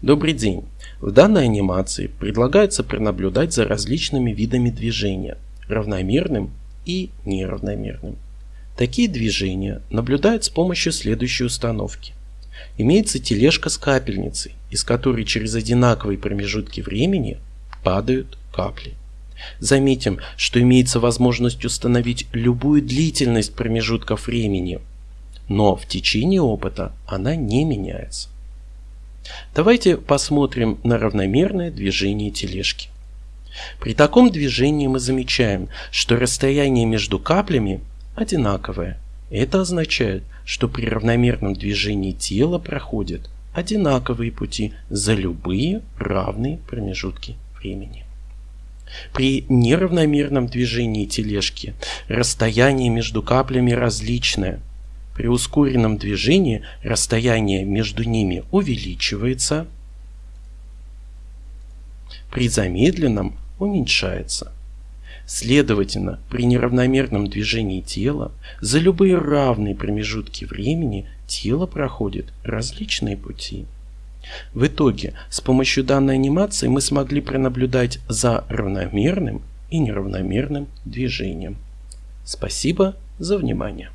Добрый день! В данной анимации предлагается пронаблюдать за различными видами движения, равномерным и неравномерным. Такие движения наблюдают с помощью следующей установки. Имеется тележка с капельницей, из которой через одинаковые промежутки времени падают капли. Заметим, что имеется возможность установить любую длительность промежутков времени, но в течение опыта она не меняется. Давайте посмотрим на равномерное движение тележки. При таком движении мы замечаем, что расстояние между каплями одинаковое. Это означает, что при равномерном движении тела проходят одинаковые пути за любые равные промежутки времени. При неравномерном движении тележки расстояние между каплями различное, при ускоренном движении расстояние между ними увеличивается, при замедленном уменьшается. Следовательно, при неравномерном движении тела за любые равные промежутки времени тело проходит различные пути. В итоге, с помощью данной анимации мы смогли пронаблюдать за равномерным и неравномерным движением. Спасибо за внимание.